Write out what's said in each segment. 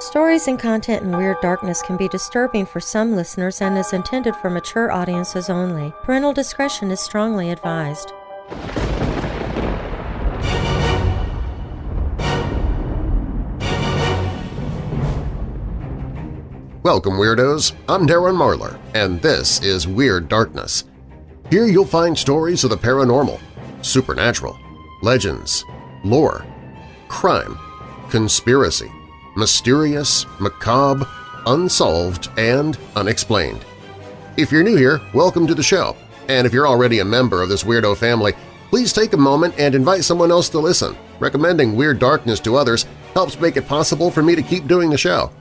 Stories and content in Weird Darkness can be disturbing for some listeners and is intended for mature audiences only. Parental discretion is strongly advised. Welcome, Weirdos! I'm Darren Marlar, and this is Weird Darkness. Here you'll find stories of the paranormal, supernatural, legends, lore, crime, conspiracy, mysterious, macabre, unsolved, and unexplained. If you're new here, welcome to the show, and if you're already a member of this weirdo family, please take a moment and invite someone else to listen. Recommending Weird Darkness to others helps make it possible for me to keep doing the show.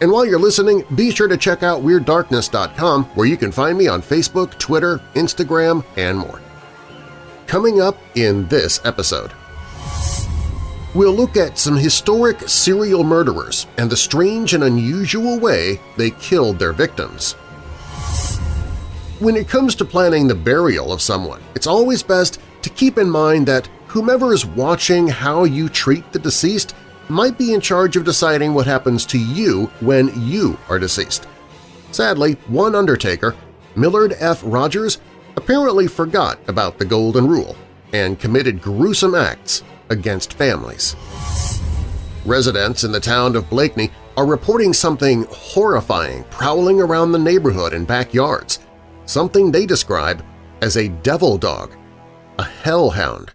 And while you're listening, be sure to check out WeirdDarkness.com where you can find me on Facebook, Twitter, Instagram, and more. Coming up in this episode, we'll look at some historic serial murderers and the strange and unusual way they killed their victims. When it comes to planning the burial of someone, it's always best to keep in mind that whomever is watching how you treat the deceased might be in charge of deciding what happens to you when you are deceased. Sadly, one undertaker, Millard F. Rogers, apparently forgot about the Golden Rule and committed gruesome acts against families. Residents in the town of Blakeney are reporting something horrifying prowling around the neighborhood and backyards, something they describe as a devil dog, a hellhound,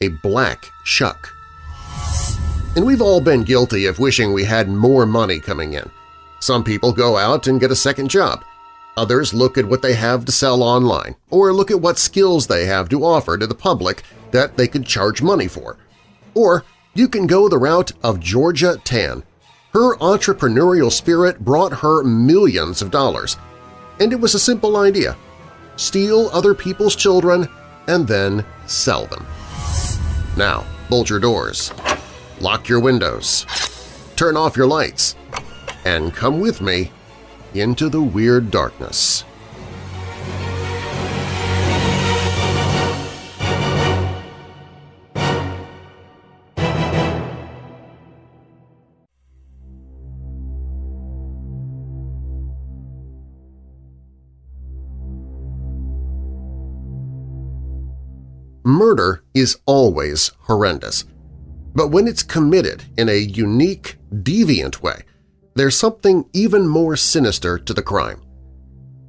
a black shuck. And we've all been guilty of wishing we had more money coming in. Some people go out and get a second job. Others look at what they have to sell online or look at what skills they have to offer to the public that they could charge money for. Or you can go the route of Georgia Tann. Her entrepreneurial spirit brought her millions of dollars. And it was a simple idea – steal other people's children and then sell them. Now, bolt your doors lock your windows, turn off your lights, and come with me into the Weird Darkness. Murder is always horrendous. But when it's committed in a unique, deviant way, there's something even more sinister to the crime.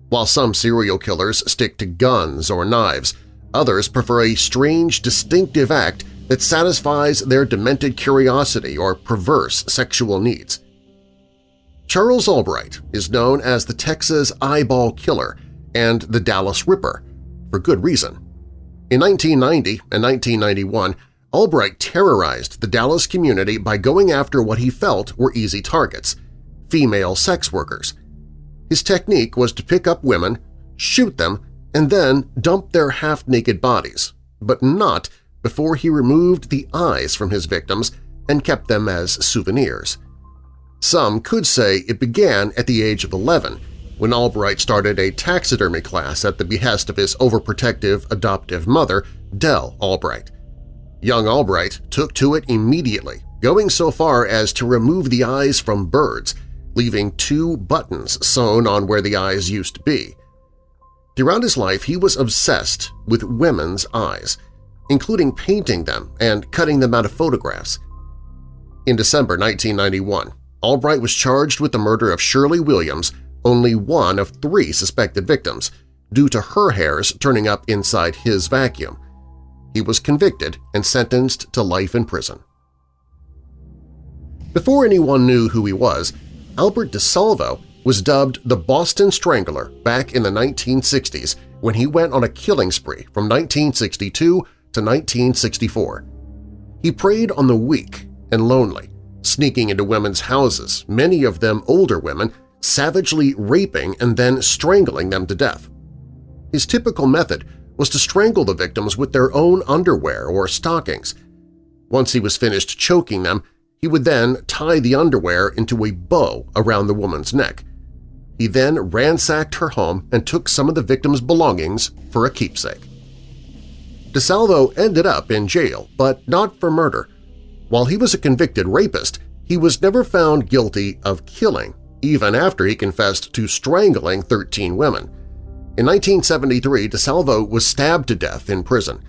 While some serial killers stick to guns or knives, others prefer a strange, distinctive act that satisfies their demented curiosity or perverse sexual needs. Charles Albright is known as the Texas Eyeball Killer and the Dallas Ripper, for good reason. In 1990 and 1991, Albright terrorized the Dallas community by going after what he felt were easy targets – female sex workers. His technique was to pick up women, shoot them, and then dump their half-naked bodies, but not before he removed the eyes from his victims and kept them as souvenirs. Some could say it began at the age of 11 when Albright started a taxidermy class at the behest of his overprotective adoptive mother, Dell Albright. Young Albright took to it immediately, going so far as to remove the eyes from birds, leaving two buttons sewn on where the eyes used to be. Throughout his life, he was obsessed with women's eyes, including painting them and cutting them out of photographs. In December 1991, Albright was charged with the murder of Shirley Williams, only one of three suspected victims, due to her hairs turning up inside his vacuum he was convicted and sentenced to life in prison. Before anyone knew who he was, Albert DeSalvo was dubbed the Boston Strangler back in the 1960s when he went on a killing spree from 1962 to 1964. He preyed on the weak and lonely, sneaking into women's houses, many of them older women, savagely raping and then strangling them to death. His typical method was to strangle the victims with their own underwear or stockings. Once he was finished choking them, he would then tie the underwear into a bow around the woman's neck. He then ransacked her home and took some of the victim's belongings for a keepsake. DeSalvo ended up in jail, but not for murder. While he was a convicted rapist, he was never found guilty of killing, even after he confessed to strangling 13 women. In 1973, DeSalvo was stabbed to death in prison.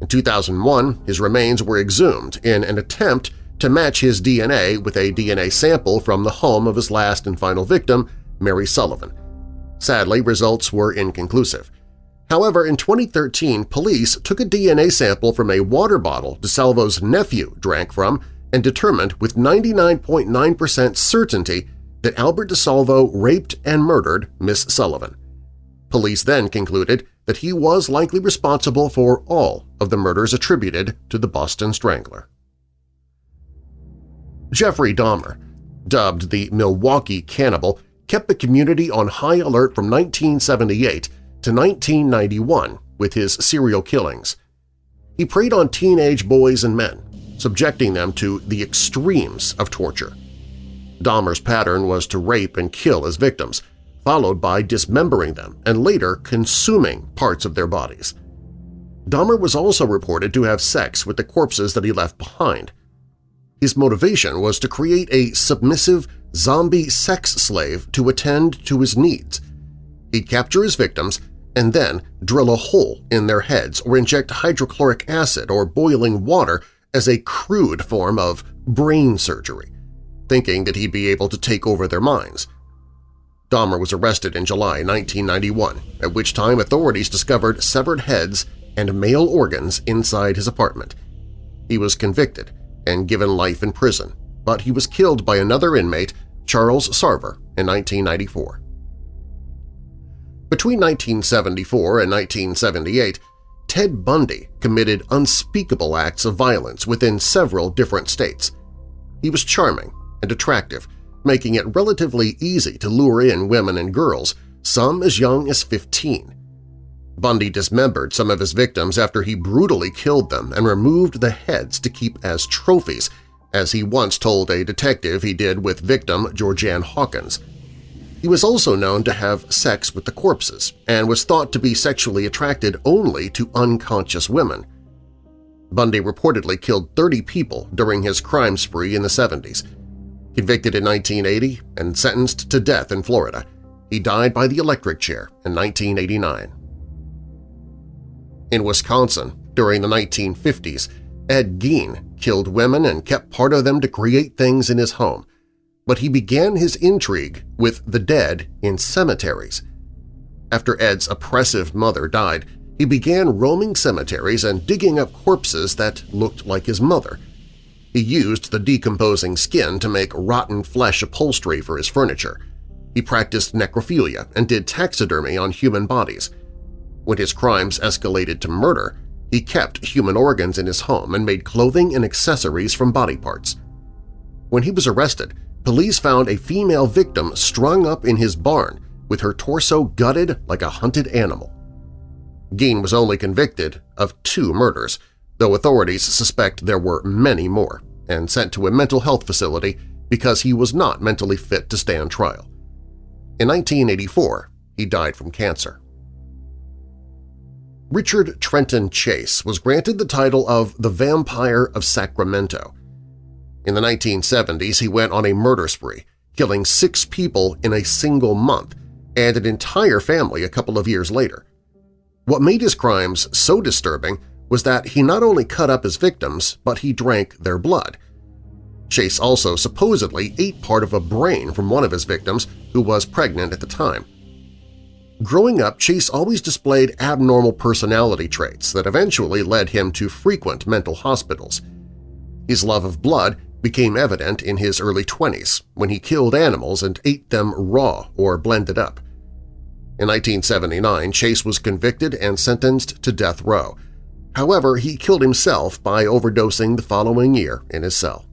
In 2001, his remains were exhumed in an attempt to match his DNA with a DNA sample from the home of his last and final victim, Mary Sullivan. Sadly, results were inconclusive. However, in 2013, police took a DNA sample from a water bottle DeSalvo's nephew drank from and determined with 99.9% certainty that Albert DeSalvo raped and murdered Miss Sullivan. Police then concluded that he was likely responsible for all of the murders attributed to the Boston Strangler. Jeffrey Dahmer, dubbed the Milwaukee Cannibal, kept the community on high alert from 1978 to 1991 with his serial killings. He preyed on teenage boys and men, subjecting them to the extremes of torture. Dahmer's pattern was to rape and kill his victims, followed by dismembering them and later consuming parts of their bodies. Dahmer was also reported to have sex with the corpses that he left behind. His motivation was to create a submissive zombie sex slave to attend to his needs. He'd capture his victims and then drill a hole in their heads or inject hydrochloric acid or boiling water as a crude form of brain surgery, thinking that he'd be able to take over their minds. Dahmer was arrested in July 1991, at which time authorities discovered severed heads and male organs inside his apartment. He was convicted and given life in prison, but he was killed by another inmate, Charles Scarver, in 1994. Between 1974 and 1978, Ted Bundy committed unspeakable acts of violence within several different states. He was charming and attractive, making it relatively easy to lure in women and girls, some as young as 15. Bundy dismembered some of his victims after he brutally killed them and removed the heads to keep as trophies, as he once told a detective he did with victim Georgann Hawkins. He was also known to have sex with the corpses and was thought to be sexually attracted only to unconscious women. Bundy reportedly killed 30 people during his crime spree in the 70s. Convicted in 1980 and sentenced to death in Florida, he died by the electric chair in 1989. In Wisconsin, during the 1950s, Ed Gein killed women and kept part of them to create things in his home, but he began his intrigue with the dead in cemeteries. After Ed's oppressive mother died, he began roaming cemeteries and digging up corpses that looked like his mother. He used the decomposing skin to make rotten flesh upholstery for his furniture. He practiced necrophilia and did taxidermy on human bodies. When his crimes escalated to murder, he kept human organs in his home and made clothing and accessories from body parts. When he was arrested, police found a female victim strung up in his barn with her torso gutted like a hunted animal. Gein was only convicted of two murders, though authorities suspect there were many more, and sent to a mental health facility because he was not mentally fit to stand trial. In 1984, he died from cancer. Richard Trenton Chase was granted the title of the Vampire of Sacramento. In the 1970s, he went on a murder spree, killing six people in a single month and an entire family a couple of years later. What made his crimes so disturbing was that he not only cut up his victims, but he drank their blood. Chase also supposedly ate part of a brain from one of his victims who was pregnant at the time. Growing up, Chase always displayed abnormal personality traits that eventually led him to frequent mental hospitals. His love of blood became evident in his early 20s when he killed animals and ate them raw or blended up. In 1979, Chase was convicted and sentenced to death row. However, he killed himself by overdosing the following year in his cell.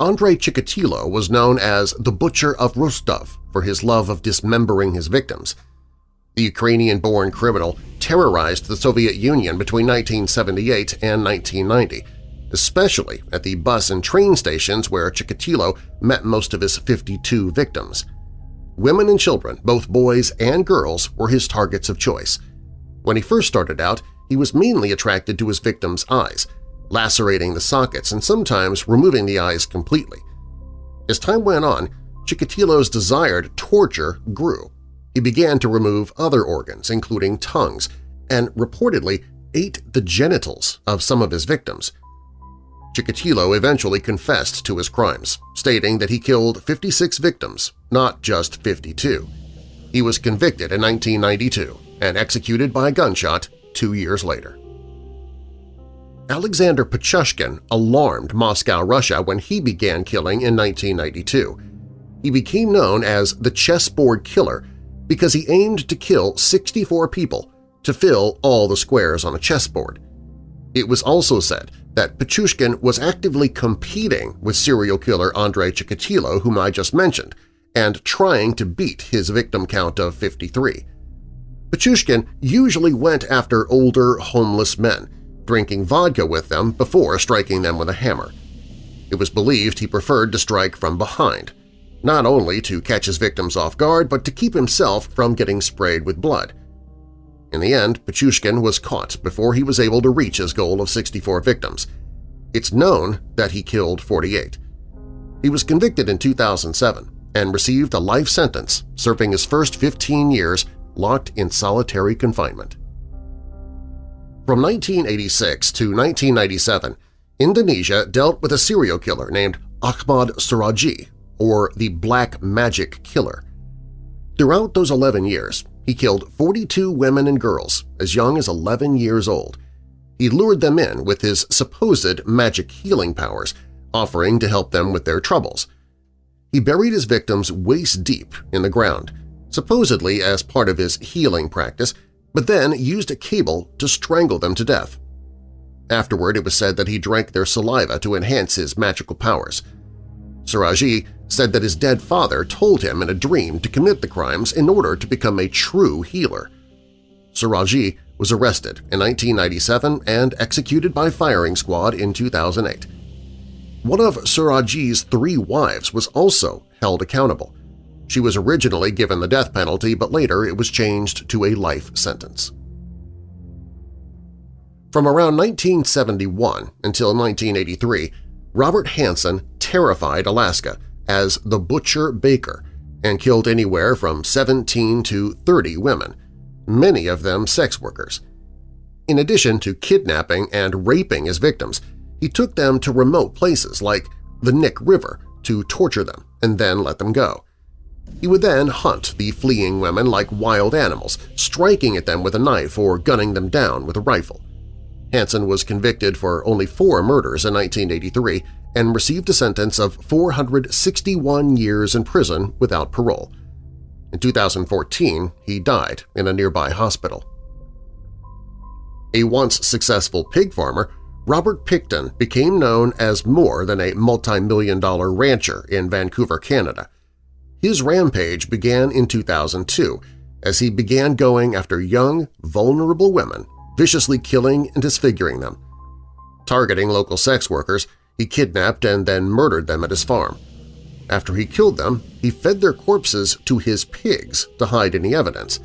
Andrei Chikatilo was known as the Butcher of Rostov for his love of dismembering his victims. The Ukrainian-born criminal terrorized the Soviet Union between 1978 and 1990, especially at the bus and train stations where Chikatilo met most of his 52 victims. Women and children, both boys and girls, were his targets of choice. When he first started out, he was mainly attracted to his victims' eyes, lacerating the sockets and sometimes removing the eyes completely. As time went on, Chikatilo's desire to torture grew. He began to remove other organs, including tongues, and reportedly ate the genitals of some of his victims. Chikatilo eventually confessed to his crimes, stating that he killed 56 victims, not just 52. He was convicted in 1992 and executed by gunshot two years later. Alexander Pichushkin alarmed Moscow, Russia when he began killing in 1992. He became known as the Chessboard Killer because he aimed to kill 64 people to fill all the squares on a chessboard. It was also said that Pichushkin was actively competing with serial killer Andrei Chikatilo, whom I just mentioned, and trying to beat his victim count of 53. Pichushkin usually went after older, homeless men, drinking vodka with them before striking them with a hammer. It was believed he preferred to strike from behind, not only to catch his victims off guard but to keep himself from getting sprayed with blood. In the end, Pichushkin was caught before he was able to reach his goal of 64 victims. It's known that he killed 48. He was convicted in 2007 and received a life sentence, serving his first 15 years locked in solitary confinement. From 1986 to 1997, Indonesia dealt with a serial killer named Ahmad Suradji, or the Black Magic Killer. Throughout those 11 years, he killed 42 women and girls as young as 11 years old. He lured them in with his supposed magic healing powers, offering to help them with their troubles. He buried his victims waist-deep in the ground, supposedly as part of his healing practice, but then used a cable to strangle them to death. Afterward, it was said that he drank their saliva to enhance his magical powers. Suradji said that his dead father told him in a dream to commit the crimes in order to become a true healer. Suradji was arrested in 1997 and executed by firing squad in 2008. One of Suradji's three wives was also held accountable. She was originally given the death penalty, but later it was changed to a life sentence. From around 1971 until 1983, Robert Hansen terrified Alaska as the Butcher Baker and killed anywhere from 17 to 30 women, many of them sex workers. In addition to kidnapping and raping his victims, he took them to remote places like the Knik River to torture them and then let them go. He would then hunt the fleeing women like wild animals, striking at them with a knife or gunning them down with a rifle. Hansen was convicted for only four murders in 1983 and received a sentence of 461 years in prison without parole. In 2014, he died in a nearby hospital. A once successful pig farmer, Robert Pickton became known as more than a multi-million dollar rancher in Vancouver, Canada. His rampage began in 2002 as he began going after young, vulnerable women, viciously killing and disfiguring them. Targeting local sex workers, he kidnapped and then murdered them at his farm. After he killed them, he fed their corpses to his pigs to hide any evidence.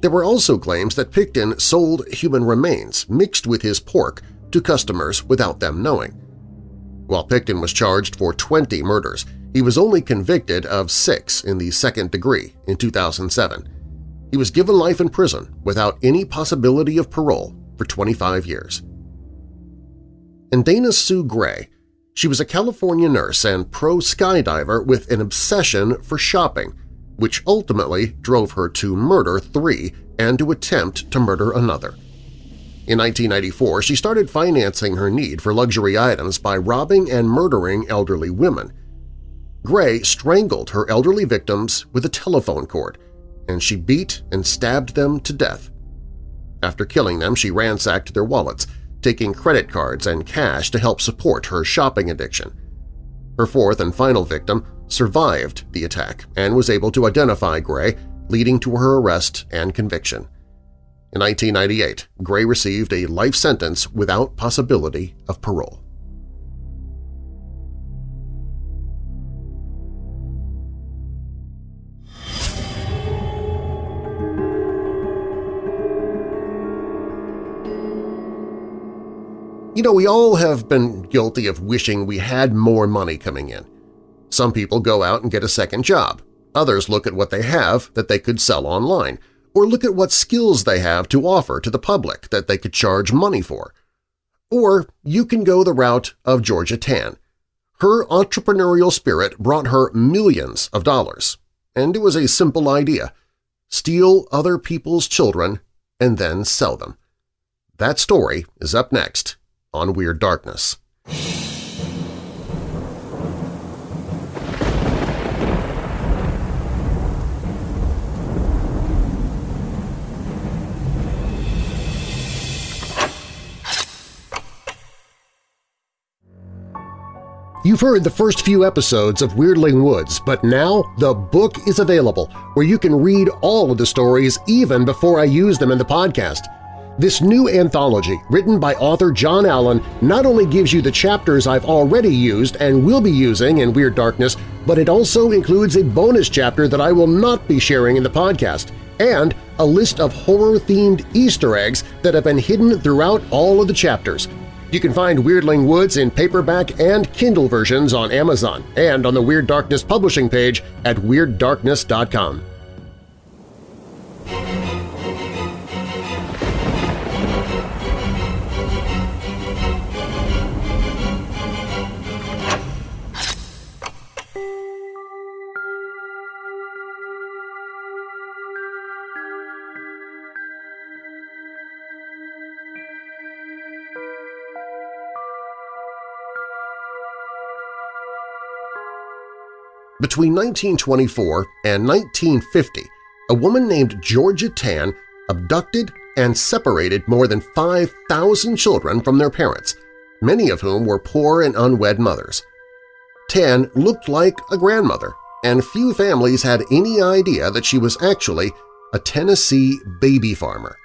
There were also claims that Pickton sold human remains mixed with his pork to customers without them knowing. While Pickton was charged for 20 murders, he was only convicted of six in the second degree in 2007. He was given life in prison without any possibility of parole for 25 years. And Dana Sue Gray, she was a California nurse and pro skydiver with an obsession for shopping, which ultimately drove her to murder three and to attempt to murder another. In 1994, she started financing her need for luxury items by robbing and murdering elderly women. Gray strangled her elderly victims with a telephone cord, and she beat and stabbed them to death. After killing them, she ransacked their wallets, taking credit cards and cash to help support her shopping addiction. Her fourth and final victim survived the attack and was able to identify Gray, leading to her arrest and conviction. In 1998, Gray received a life sentence without possibility of parole. You know, we all have been guilty of wishing we had more money coming in. Some people go out and get a second job. Others look at what they have that they could sell online, or look at what skills they have to offer to the public that they could charge money for. Or you can go the route of Georgia Tann. Her entrepreneurial spirit brought her millions of dollars, and it was a simple idea – steal other people's children and then sell them. That story is up next on Weird Darkness. You've heard the first few episodes of Weirdling Woods, but now the book is available where you can read all of the stories even before I use them in the podcast. This new anthology, written by author John Allen, not only gives you the chapters I've already used and will be using in Weird Darkness, but it also includes a bonus chapter that I will not be sharing in the podcast, and a list of horror-themed Easter eggs that have been hidden throughout all of the chapters – you can find Weirdling Woods in paperback and Kindle versions on Amazon and on the Weird Darkness publishing page at WeirdDarkness.com. Between 1924 and 1950, a woman named Georgia Tann abducted and separated more than 5,000 children from their parents, many of whom were poor and unwed mothers. Tann looked like a grandmother, and few families had any idea that she was actually a Tennessee baby farmer.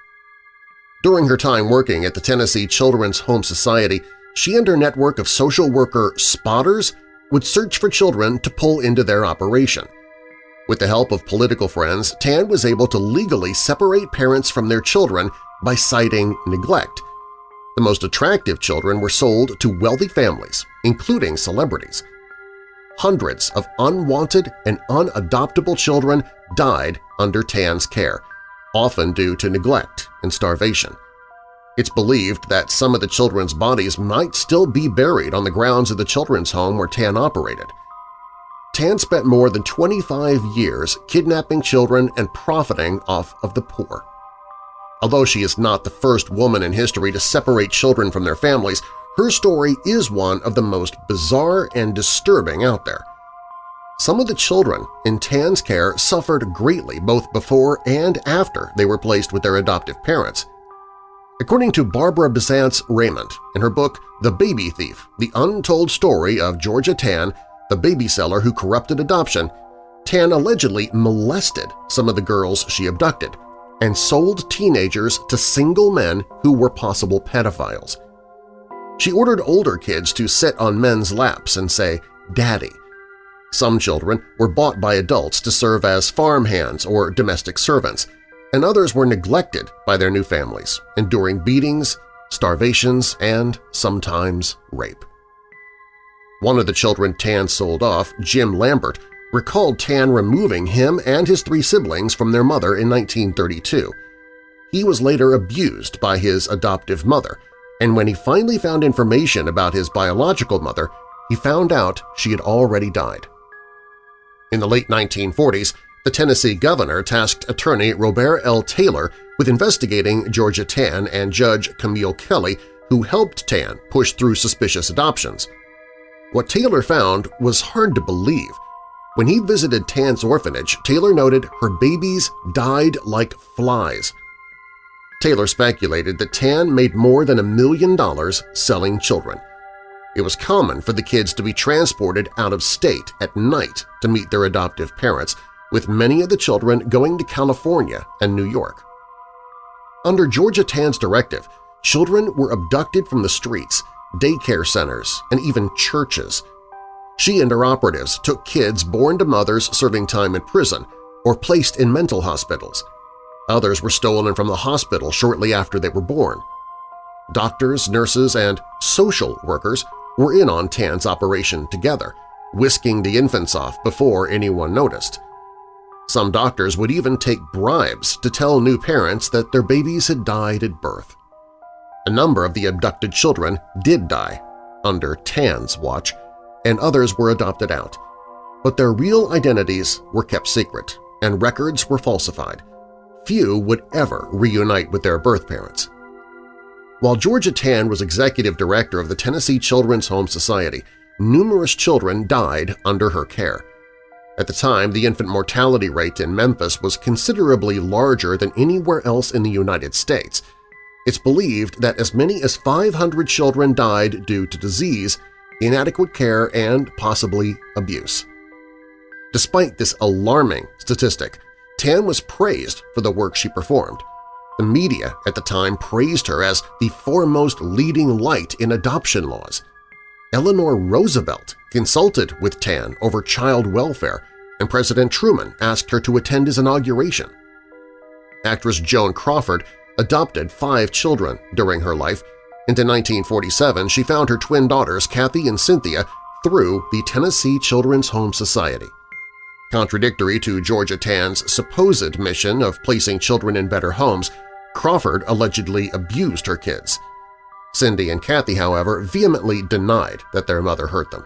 During her time working at the Tennessee Children's Home Society, she and her network of social worker spotters would search for children to pull into their operation. With the help of political friends, Tann was able to legally separate parents from their children by citing neglect. The most attractive children were sold to wealthy families, including celebrities. Hundreds of unwanted and unadoptable children died under Tann's care, often due to neglect and starvation. It's believed that some of the children's bodies might still be buried on the grounds of the children's home where Tann operated. Tann spent more than 25 years kidnapping children and profiting off of the poor. Although she is not the first woman in history to separate children from their families, her story is one of the most bizarre and disturbing out there. Some of the children in Tann's care suffered greatly both before and after they were placed with their adoptive parents. According to Barbara Bisantz Raymond in her book The Baby Thief, The Untold Story of Georgia Tann, the baby seller who corrupted adoption, Tann allegedly molested some of the girls she abducted and sold teenagers to single men who were possible pedophiles. She ordered older kids to sit on men's laps and say, Daddy. Some children were bought by adults to serve as farmhands or domestic servants, and others were neglected by their new families, enduring beatings, starvations, and sometimes rape. One of the children Tann sold off, Jim Lambert, recalled Tann removing him and his three siblings from their mother in 1932. He was later abused by his adoptive mother, and when he finally found information about his biological mother, he found out she had already died. In the late 1940s, the Tennessee governor tasked attorney Robert L. Taylor with investigating Georgia Tann and Judge Camille Kelly, who helped Tann push through suspicious adoptions. What Taylor found was hard to believe. When he visited Tann's orphanage, Taylor noted her babies died like flies. Taylor speculated that Tann made more than a million dollars selling children. It was common for the kids to be transported out of state at night to meet their adoptive parents, with many of the children going to California and New York. Under Georgia Tann's directive, children were abducted from the streets, daycare centers, and even churches. She and her operatives took kids born to mothers serving time in prison or placed in mental hospitals. Others were stolen from the hospital shortly after they were born. Doctors, nurses, and social workers were in on Tann's operation together, whisking the infants off before anyone noticed. Some doctors would even take bribes to tell new parents that their babies had died at birth. A number of the abducted children did die, under Tann's watch, and others were adopted out. But their real identities were kept secret, and records were falsified. Few would ever reunite with their birth parents. While Georgia Tann was executive director of the Tennessee Children's Home Society, numerous children died under her care. At the time, the infant mortality rate in Memphis was considerably larger than anywhere else in the United States. It's believed that as many as 500 children died due to disease, inadequate care, and possibly abuse. Despite this alarming statistic, Tann was praised for the work she performed. The media at the time praised her as the foremost leading light in adoption laws. Eleanor Roosevelt consulted with Tann over child welfare, and President Truman asked her to attend his inauguration. Actress Joan Crawford adopted five children during her life, and in 1947 she found her twin daughters Kathy and Cynthia through the Tennessee Children's Home Society. Contradictory to Georgia Tann's supposed mission of placing children in better homes, Crawford allegedly abused her kids. Cindy and Kathy, however, vehemently denied that their mother hurt them.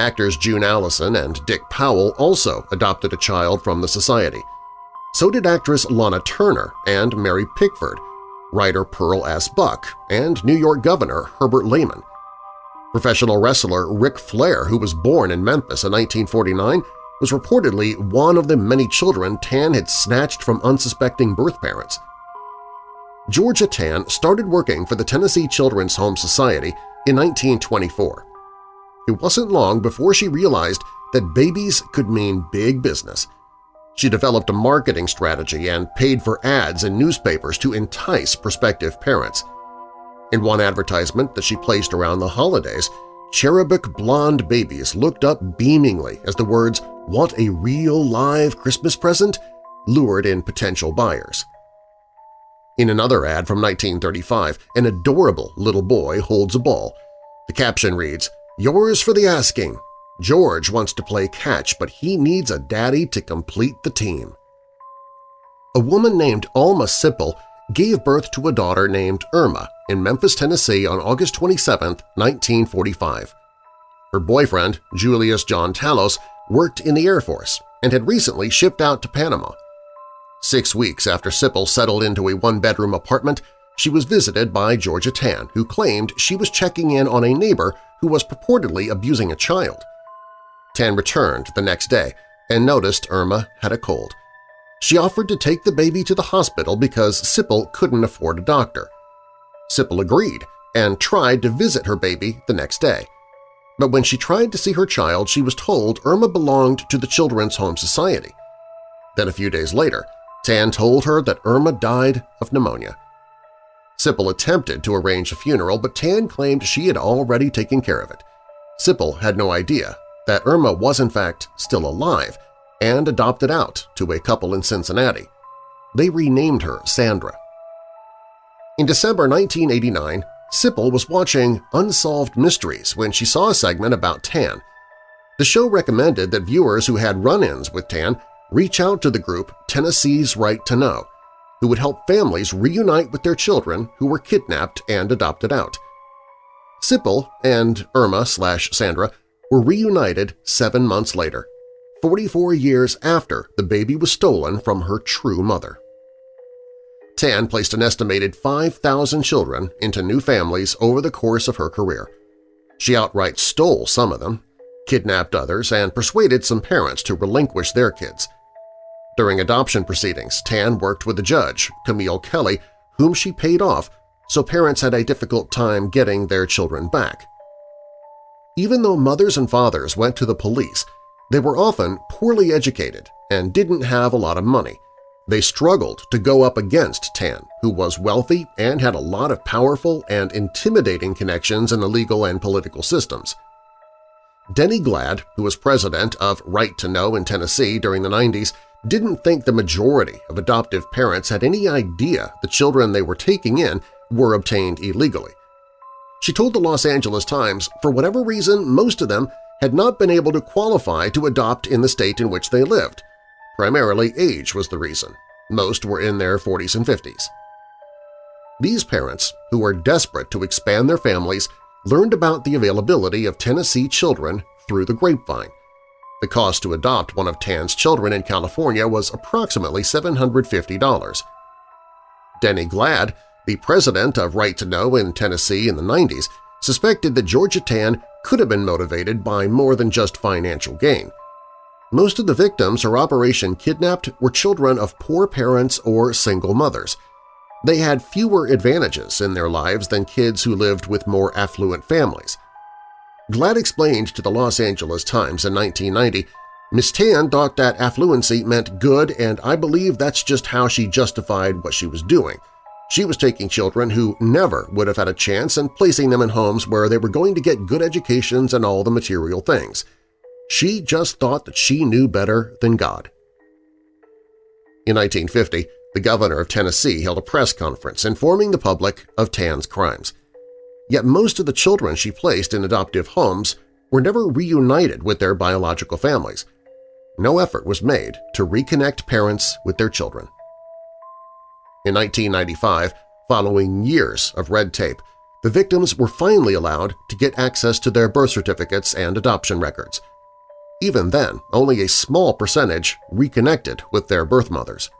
Actors June Allyson and Dick Powell also adopted a child from the society. So did actress Lana Turner and Mary Pickford, writer Pearl S. Buck, and New York Governor Herbert Lehman. Professional wrestler Ric Flair, who was born in Memphis in 1949, was reportedly one of the many children Tann had snatched from unsuspecting birth parents. Georgia Tann started working for the Tennessee Children's Home Society in 1924. It wasn't long before she realized that babies could mean big business. She developed a marketing strategy and paid for ads in newspapers to entice prospective parents. In one advertisement that she placed around the holidays, cherubic blonde babies looked up beamingly as the words, "Want a real live Christmas present?" lured in potential buyers. In another ad from 1935, an adorable little boy holds a ball. The caption reads, Yours for the asking. George wants to play catch, but he needs a daddy to complete the team. A woman named Alma Sipple gave birth to a daughter named Irma in Memphis, Tennessee on August 27, 1945. Her boyfriend, Julius John Talos, worked in the Air Force and had recently shipped out to Panama. Six weeks after Sipple settled into a one-bedroom apartment, she was visited by Georgia Tann, who claimed she was checking in on a neighbor who was purportedly abusing a child. Tann returned the next day and noticed Irma had a cold. She offered to take the baby to the hospital because Sipple couldn't afford a doctor. Sipple agreed and tried to visit her baby the next day. But when she tried to see her child, she was told Irma belonged to the Children's Home Society. Then a few days later, Tann told her that Irma died of pneumonia. Sipple attempted to arrange a funeral, but Tann claimed she had already taken care of it. Sipple had no idea that Irma was in fact still alive and adopted out to a couple in Cincinnati. They renamed her Sandra. In December 1989, Sipple was watching Unsolved Mysteries when she saw a segment about Tann. The show recommended that viewers who had run-ins with Tann reach out to the group Tennessee's Right to Know, who would help families reunite with their children who were kidnapped and adopted out. Sipple and Irma slash Sandra were reunited seven months later, 44 years after the baby was stolen from her true mother. Tann placed an estimated 5,000 children into new families over the course of her career. She outright stole some of them, kidnapped others, and persuaded some parents to relinquish their kids. During adoption proceedings, Tann worked with the judge, Camille Kelly, whom she paid off, so parents had a difficult time getting their children back. Even though mothers and fathers went to the police, they were often poorly educated and didn't have a lot of money. They struggled to go up against Tann, who was wealthy and had a lot of powerful and intimidating connections in the legal and political systems. Denny Glad, who was president of Right to Know in Tennessee during the 90s, didn't think the majority of adoptive parents had any idea the children they were taking in were obtained illegally. She told the Los Angeles Times for whatever reason most of them had not been able to qualify to adopt in the state in which they lived. Primarily age was the reason. Most were in their 40s and 50s. These parents, who were desperate to expand their families, learned about the availability of Tennessee children through the grapevine. The cost to adopt one of Tann's children in California was approximately $750. Denny Glad, the president of Right to Know in Tennessee in the 90s, suspected that Georgia Tann could have been motivated by more than just financial gain. Most of the victims her operation kidnapped were children of poor parents or single mothers. They had fewer advantages in their lives than kids who lived with more affluent families. Glad explained to the Los Angeles Times in 1990, Miss Tann thought that affluency meant good and I believe that's just how she justified what she was doing – she was taking children who never would have had a chance and placing them in homes where they were going to get good educations and all the material things. She just thought that she knew better than God. In 1950, the governor of Tennessee held a press conference informing the public of Tann's crimes. Yet most of the children she placed in adoptive homes were never reunited with their biological families. No effort was made to reconnect parents with their children. In 1995, following years of red tape, the victims were finally allowed to get access to their birth certificates and adoption records. Even then, only a small percentage reconnected with their birth mothers.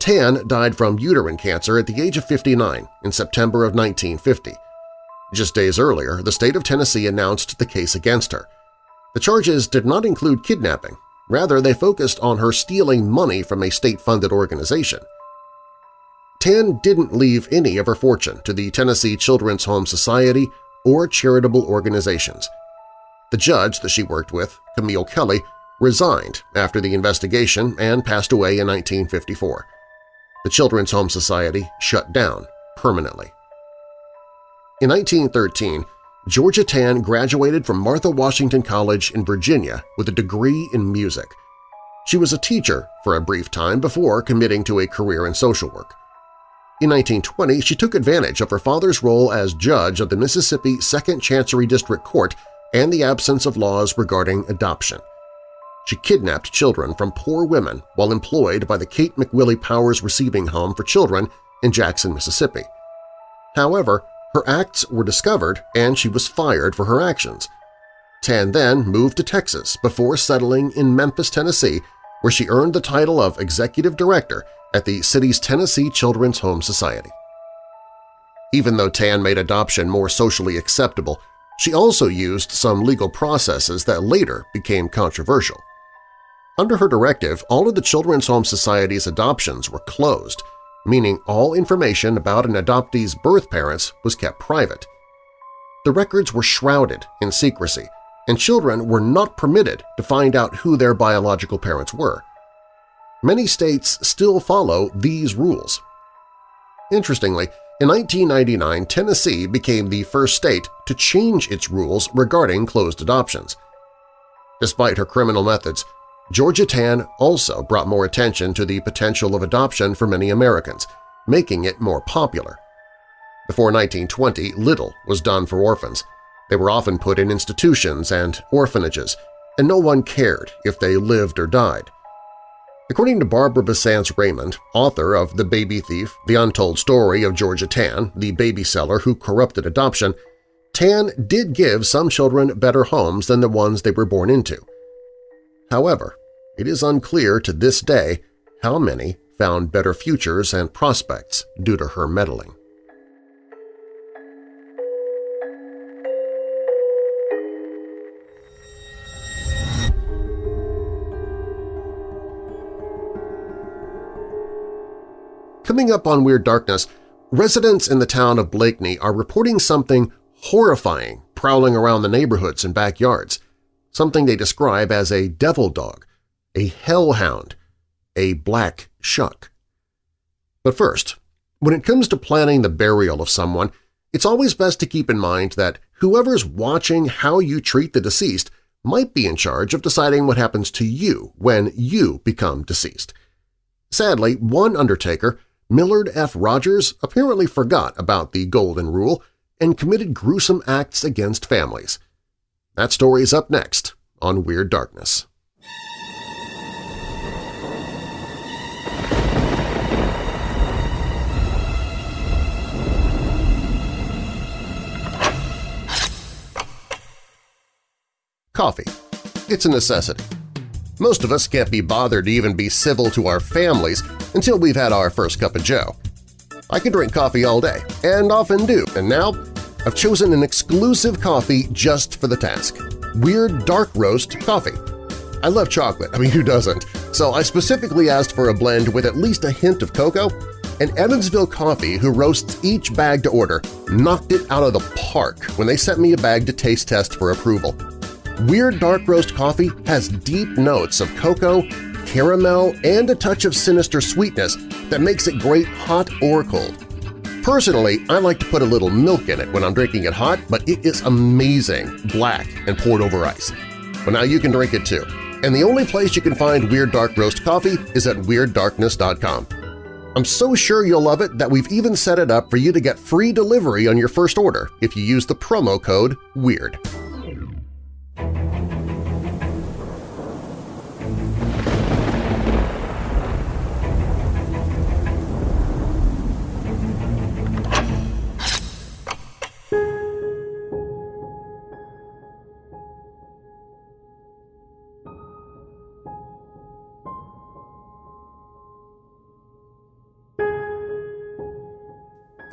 Tann died from uterine cancer at the age of 59 in September of 1950. Just days earlier, the state of Tennessee announced the case against her. The charges did not include kidnapping. Rather, they focused on her stealing money from a state-funded organization. Tann didn't leave any of her fortune to the Tennessee Children's Home Society or charitable organizations. The judge that she worked with, Camille Kelly, resigned after the investigation and passed away in 1954. The Children's Home Society shut down permanently. In 1913, Georgia Tann graduated from Martha Washington College in Virginia with a degree in music. She was a teacher for a brief time before committing to a career in social work. In 1920, she took advantage of her father's role as judge of the Mississippi Second Chancery District Court and the absence of laws regarding adoption. She kidnapped children from poor women while employed by the Kate McWillie Powers Receiving Home for Children in Jackson, Mississippi. However, her acts were discovered and she was fired for her actions. Tann then moved to Texas before settling in Memphis, Tennessee, where she earned the title of Executive Director at the city's Tennessee Children's Home Society. Even though Tann made adoption more socially acceptable, she also used some legal processes that later became controversial. Under her directive, all of the Children's Home Society's adoptions were closed, meaning all information about an adoptee's birth parents was kept private. The records were shrouded in secrecy, and children were not permitted to find out who their biological parents were. Many states still follow these rules. Interestingly, in 1999, Tennessee became the first state to change its rules regarding closed adoptions. Despite her criminal methods, Georgia Tann also brought more attention to the potential of adoption for many Americans, making it more popular. Before 1920, little was done for orphans. They were often put in institutions and orphanages, and no one cared if they lived or died. According to Barbara Bisantz Raymond, author of The Baby Thief, The Untold Story of Georgia Tann, the baby seller who corrupted adoption, Tann did give some children better homes than the ones they were born into. However, it is unclear to this day how many found better futures and prospects due to her meddling. Coming up on Weird Darkness, residents in the town of Blakeney are reporting something horrifying prowling around the neighborhoods and backyards, something they describe as a devil dog, a hellhound, a black shuck. But first, when it comes to planning the burial of someone, it's always best to keep in mind that whoever's watching how you treat the deceased might be in charge of deciding what happens to you when you become deceased. Sadly, one undertaker Millard F. Rogers apparently forgot about the Golden Rule and committed gruesome acts against families. That story is up next on Weird Darkness. Coffee. It's a necessity. Most of us can't be bothered to even be civil to our families until we've had our first cup of joe. I can drink coffee all day, and often do, and now I've chosen an exclusive coffee just for the task – Weird Dark Roast Coffee. I love chocolate, I mean who doesn't, so I specifically asked for a blend with at least a hint of cocoa, and Evansville Coffee, who roasts each bag to order, knocked it out of the park when they sent me a bag to taste test for approval. Weird Dark Roast coffee has deep notes of cocoa, caramel, and a touch of sinister sweetness that makes it great hot or cold. Personally, I like to put a little milk in it when I'm drinking it hot, but it is amazing, black and poured over ice. But now you can drink it too. And the only place you can find Weird Dark Roast coffee is at WeirdDarkness.com. I'm so sure you'll love it that we've even set it up for you to get free delivery on your first order if you use the promo code WEIRD.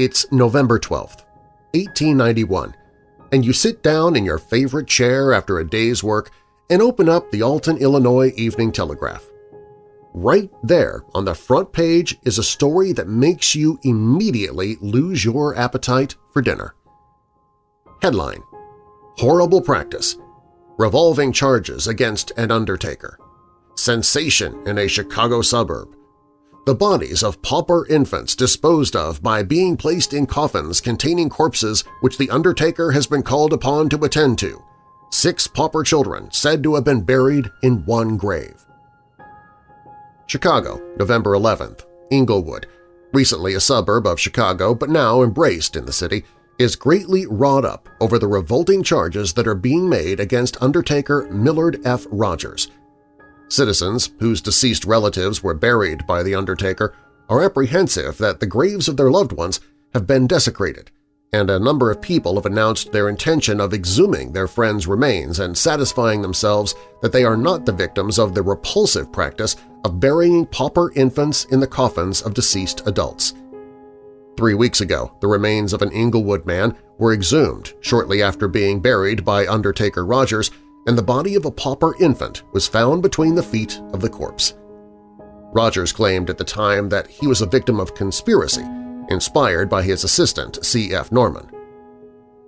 It's November 12th, 1891, and you sit down in your favorite chair after a day's work and open up the Alton, Illinois Evening Telegraph. Right there on the front page is a story that makes you immediately lose your appetite for dinner. Headline Horrible Practice Revolving Charges Against an Undertaker Sensation in a Chicago Suburb the bodies of pauper infants disposed of by being placed in coffins containing corpses which the undertaker has been called upon to attend to. Six pauper children said to have been buried in one grave. Chicago, November 11th. Englewood, recently a suburb of Chicago but now embraced in the city, is greatly wrought up over the revolting charges that are being made against Undertaker Millard F. Rogers – Citizens whose deceased relatives were buried by the undertaker are apprehensive that the graves of their loved ones have been desecrated, and a number of people have announced their intention of exhuming their friends' remains and satisfying themselves that they are not the victims of the repulsive practice of burying pauper infants in the coffins of deceased adults. Three weeks ago, the remains of an Englewood man were exhumed shortly after being buried by Undertaker Rogers and the body of a pauper infant was found between the feet of the corpse. Rogers claimed at the time that he was a victim of conspiracy, inspired by his assistant C.F. Norman.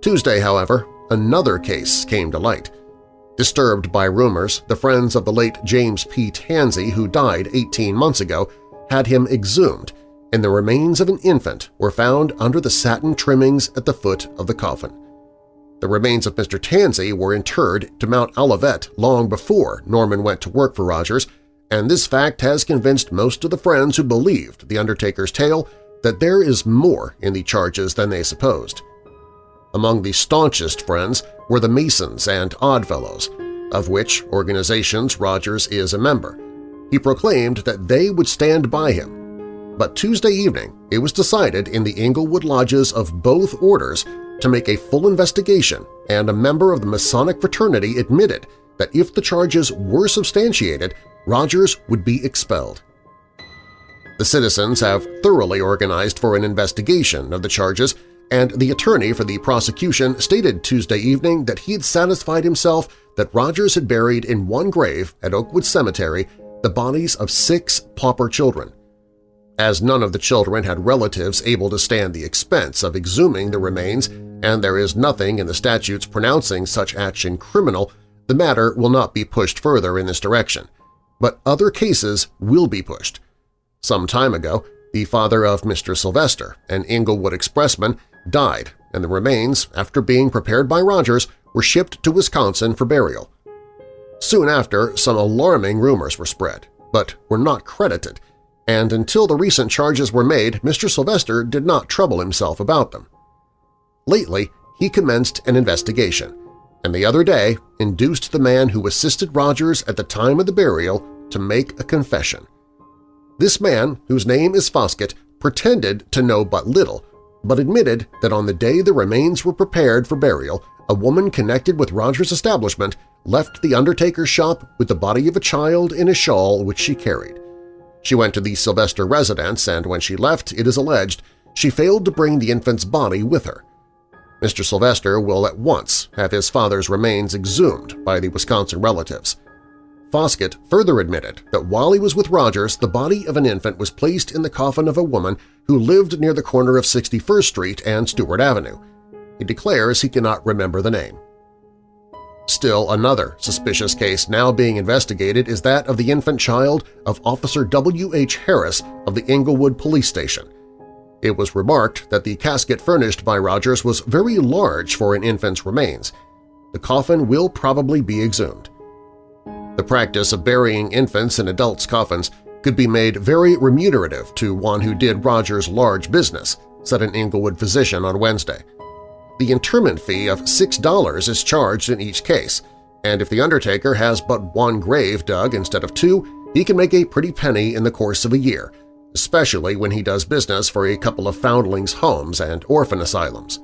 Tuesday, however, another case came to light. Disturbed by rumors, the friends of the late James P. Tansey, who died 18 months ago, had him exhumed, and the remains of an infant were found under the satin trimmings at the foot of the coffin. The remains of Mr. Tansey were interred to Mount Olivet long before Norman went to work for Rogers, and this fact has convinced most of the friends who believed the Undertaker's tale that there is more in the charges than they supposed. Among the staunchest friends were the Masons and Oddfellows, of which organizations Rogers is a member. He proclaimed that they would stand by him. But Tuesday evening it was decided in the Englewood lodges of both orders to make a full investigation, and a member of the Masonic fraternity admitted that if the charges were substantiated, Rogers would be expelled. The citizens have thoroughly organized for an investigation of the charges, and the attorney for the prosecution stated Tuesday evening that he had satisfied himself that Rogers had buried in one grave at Oakwood Cemetery the bodies of six pauper children, as none of the children had relatives able to stand the expense of exhuming the remains and there is nothing in the statutes pronouncing such action criminal, the matter will not be pushed further in this direction. But other cases will be pushed. Some time ago, the father of Mr. Sylvester, an Englewood expressman, died, and the remains, after being prepared by Rogers, were shipped to Wisconsin for burial. Soon after, some alarming rumors were spread, but were not credited, and until the recent charges were made, Mr. Sylvester did not trouble himself about them. Lately, he commenced an investigation, and the other day induced the man who assisted Rogers at the time of the burial to make a confession. This man, whose name is Foskett, pretended to know but little, but admitted that on the day the remains were prepared for burial, a woman connected with Rogers' establishment left the undertaker's shop with the body of a child in a shawl which she carried. She went to the Sylvester residence, and when she left, it is alleged, she failed to bring the infant's body with her. Mr. Sylvester will at once have his father's remains exhumed by the Wisconsin relatives. Foskett further admitted that while he was with Rogers, the body of an infant was placed in the coffin of a woman who lived near the corner of 61st Street and Stewart Avenue. He declares he cannot remember the name. Still another suspicious case now being investigated is that of the infant child of Officer W. H. Harris of the Englewood Police Station. It was remarked that the casket furnished by Rogers was very large for an infant's remains. The coffin will probably be exhumed. The practice of burying infants in adults' coffins could be made very remunerative to one who did Rogers' large business, said an Englewood physician on Wednesday. The interment fee of $6 is charged in each case, and if the undertaker has but one grave dug instead of two, he can make a pretty penny in the course of a year, especially when he does business for a couple of foundlings' homes and orphan asylums.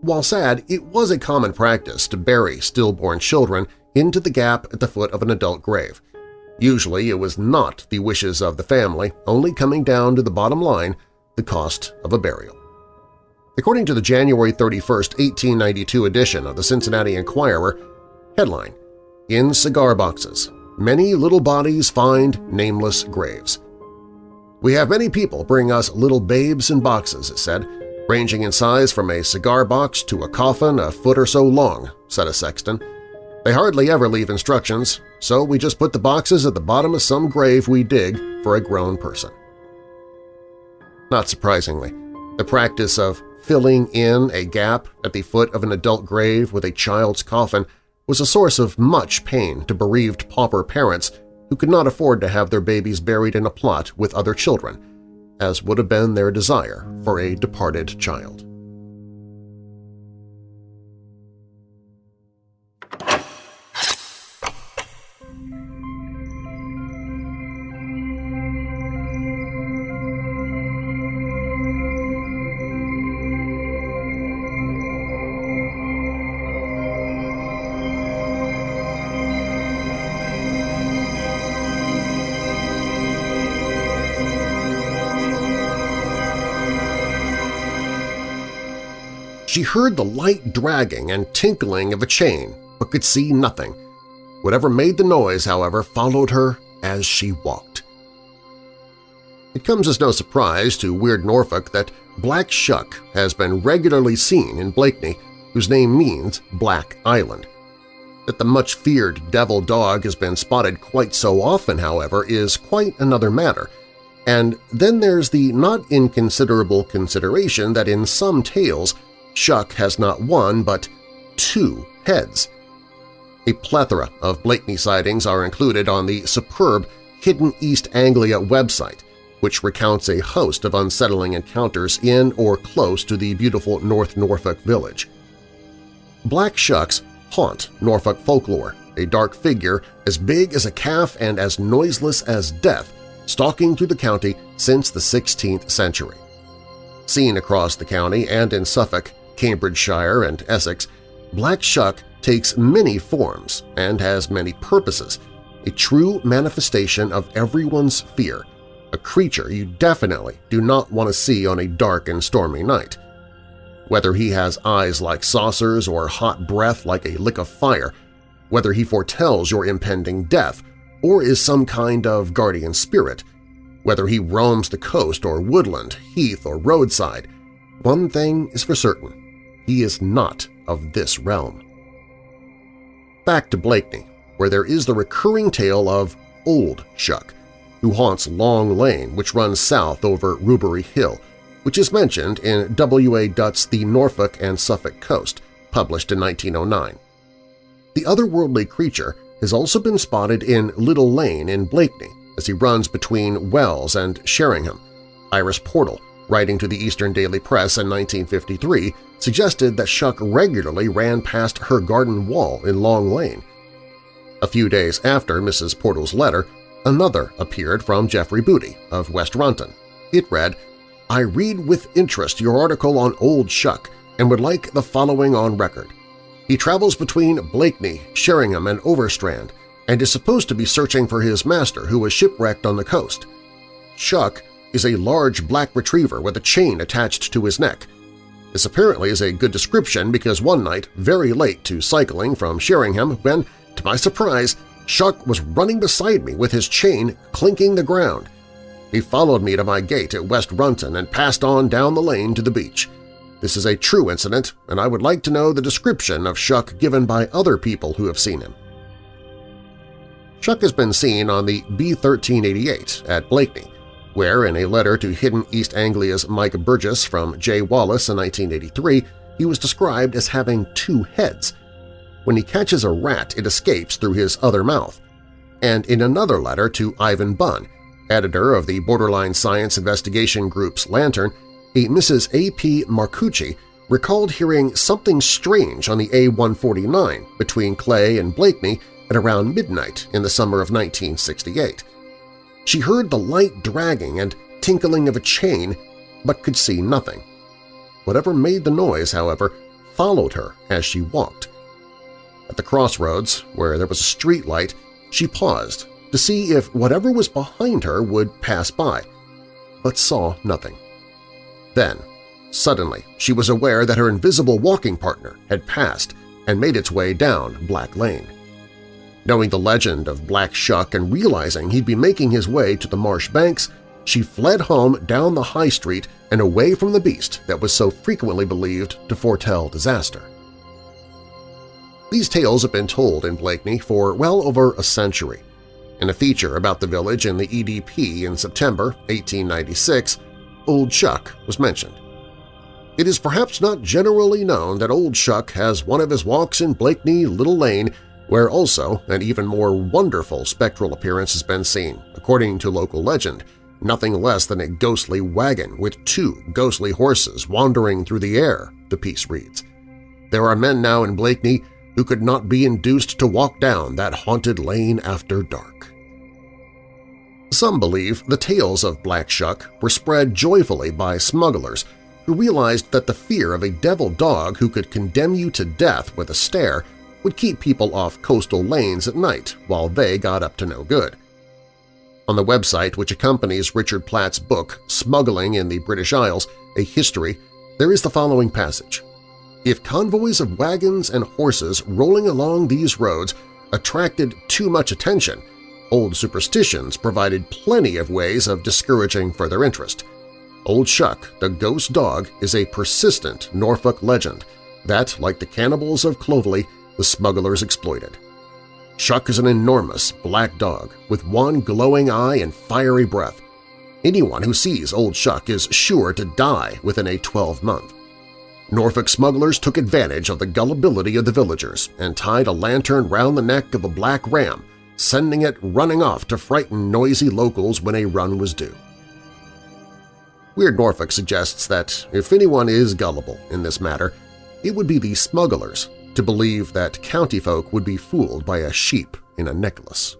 While sad, it was a common practice to bury stillborn children into the gap at the foot of an adult grave. Usually it was not the wishes of the family, only coming down to the bottom line, the cost of a burial. According to the January 31, 1892 edition of the Cincinnati Enquirer, headline, In Cigar Boxes, Many Little Bodies Find Nameless Graves. We have many people bring us little babes in boxes, it said, ranging in size from a cigar box to a coffin a foot or so long, said a sexton. They hardly ever leave instructions, so we just put the boxes at the bottom of some grave we dig for a grown person. Not surprisingly, the practice of filling in a gap at the foot of an adult grave with a child's coffin was a source of much pain to bereaved pauper parents who could not afford to have their babies buried in a plot with other children, as would have been their desire for a departed child. She heard the light dragging and tinkling of a chain, but could see nothing. Whatever made the noise, however, followed her as she walked. It comes as no surprise to Weird Norfolk that Black Shuck has been regularly seen in Blakeney, whose name means Black Island. That the much-feared devil dog has been spotted quite so often, however, is quite another matter, and then there's the not inconsiderable consideration that in some tales Shuck has not one but two heads. A plethora of Blakeney sightings are included on the superb Hidden East Anglia website, which recounts a host of unsettling encounters in or close to the beautiful North Norfolk village. Black Shucks haunt Norfolk folklore, a dark figure as big as a calf and as noiseless as death stalking through the county since the 16th century. Seen across the county and in Suffolk, Cambridgeshire, and Essex, Black Shuck takes many forms and has many purposes, a true manifestation of everyone's fear, a creature you definitely do not want to see on a dark and stormy night. Whether he has eyes like saucers or hot breath like a lick of fire, whether he foretells your impending death or is some kind of guardian spirit, whether he roams the coast or woodland, heath or roadside, one thing is for certain he is not of this realm. Back to Blakeney, where there is the recurring tale of Old Shuck, who haunts Long Lane, which runs south over Rubery Hill, which is mentioned in W. A. Dutt's The Norfolk and Suffolk Coast, published in 1909. The otherworldly creature has also been spotted in Little Lane in Blakeney, as he runs between Wells and Sheringham. Iris Portal, writing to the Eastern Daily Press in 1953, suggested that Shuck regularly ran past her garden wall in Long Lane. A few days after Mrs. Portal's letter, another appeared from Jeffrey Booty of West Runton. It read, I read with interest your article on Old Shuck and would like the following on record. He travels between Blakeney, Sheringham, and Overstrand, and is supposed to be searching for his master who was shipwrecked on the coast. Shuck is a large black retriever with a chain attached to his neck. This apparently is a good description because one night, very late to cycling from Sheringham, when, to my surprise, Shuck was running beside me with his chain clinking the ground. He followed me to my gate at West Runton and passed on down the lane to the beach. This is a true incident, and I would like to know the description of Shuck given by other people who have seen him. Shuck has been seen on the B-1388 at Blakeney, where in a letter to Hidden East Anglia's Mike Burgess from J. Wallace in 1983, he was described as having two heads. When he catches a rat, it escapes through his other mouth. And in another letter to Ivan Bunn, editor of the Borderline Science Investigation Group's Lantern, a Mrs. A.P. Marcucci recalled hearing something strange on the A-149 between Cley and Blakeney at around midnight in the summer of 1968. She heard the light dragging and tinkling of a chain, but could see nothing. Whatever made the noise, however, followed her as she walked. At the crossroads, where there was a street light, she paused to see if whatever was behind her would pass by, but saw nothing. Then, suddenly, she was aware that her invisible walking partner had passed and made its way down Black Lane. Knowing the legend of Black Shuck and realizing he'd be making his way to the marsh banks, she fled home down the high street and away from the beast that was so frequently believed to foretell disaster. These tales have been told in Blakeney for well over a century. In a feature about the village in the EDP in September 1896, Old Shuck was mentioned. It is perhaps not generally known that Old Shuck has one of his walks in Blakeney Little Lane where also an even more wonderful spectral appearance has been seen, according to local legend, nothing less than a ghostly wagon with two ghostly horses wandering through the air, the piece reads. There are men now in Blakeney who could not be induced to walk down that haunted lane after dark. Some believe the tales of Black Shuck were spread joyfully by smugglers who realized that the fear of a devil dog who could condemn you to death with a stare would keep people off coastal lanes at night while they got up to no good. On the website which accompanies Richard Platt's book Smuggling in the British Isles, A History, there is the following passage. If convoys of wagons and horses rolling along these roads attracted too much attention, old superstitions provided plenty of ways of discouraging further interest. Old Shuck, the ghost dog, is a persistent Norfolk legend that, like the cannibals of Clovelly, the smugglers exploited. Shuck is an enormous black dog with one glowing eye and fiery breath. Anyone who sees Old Shuck is sure to die within a 12-month. Norfolk smugglers took advantage of the gullibility of the villagers and tied a lantern round the neck of a black ram, sending it running off to frighten noisy locals when a run was due. Weird Norfolk suggests that if anyone is gullible in this matter, it would be the smugglers to believe that county folk would be fooled by a sheep in a necklace.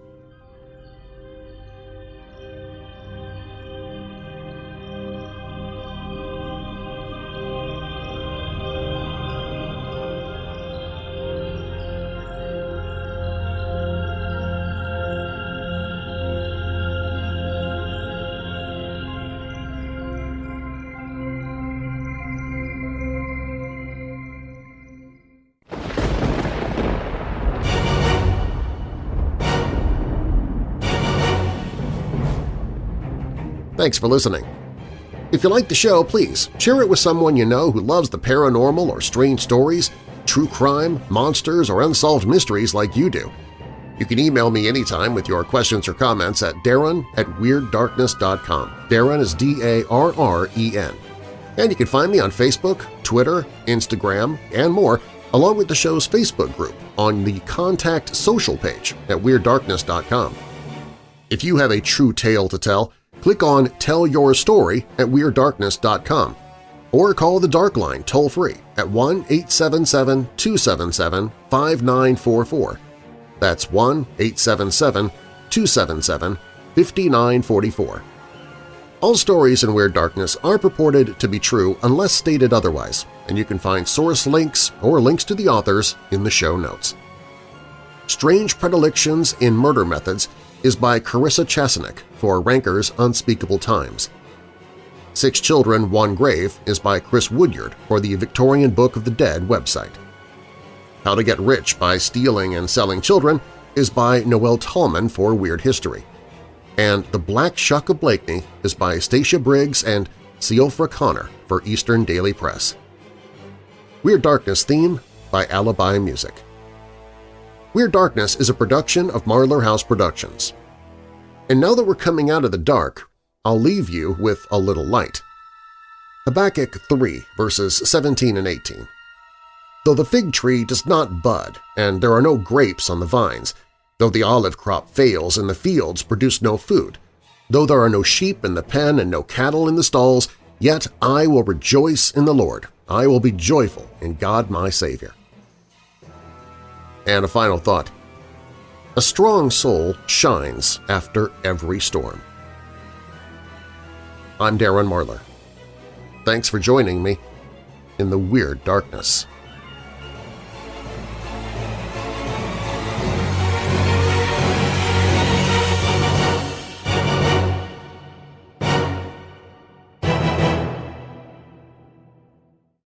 Thanks for listening. If you like the show, please share it with someone you know who loves the paranormal or strange stories, true crime, monsters, or unsolved mysteries like you do. You can email me anytime with your questions or comments at darren at WeirdDarkness.com. Darren is D-A-R-R-E-N. And you can find me on Facebook, Twitter, Instagram, and more, along with the show's Facebook group on the Contact Social page at WeirdDarkness.com. If you have a true tale to tell, click on Tell Your Story at WeirdDarkness.com or call the Dark Line toll-free at 1-877-277-5944. That's 1-877-277-5944. All stories in Weird Darkness are purported to be true unless stated otherwise, and you can find source links or links to the authors in the show notes. Strange Predilections in Murder Methods is by Carissa Chesanek for Ranker's Unspeakable Times. Six Children, One Grave is by Chris Woodyard for the Victorian Book of the Dead website. How to Get Rich by Stealing and Selling Children is by Noel Tallman for Weird History. And The Black Shuck of Blakeney is by Stacia Briggs and Siofra Connor for Eastern Daily Press. Weird Darkness theme by Alibi Music. Weird Darkness is a production of Marlar House Productions. And now that we're coming out of the dark, I'll leave you with a little light. Habakkuk 3 verses 17 and 18. Though the fig tree does not bud, and there are no grapes on the vines, though the olive crop fails and the fields produce no food, though there are no sheep in the pen and no cattle in the stalls, yet I will rejoice in the Lord. I will be joyful in God my Savior. And a final thought. A strong soul shines after every storm. I'm Darren Marlar. Thanks for joining me in the Weird Darkness.